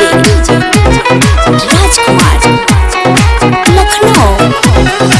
DJ Rajkumar Lucknow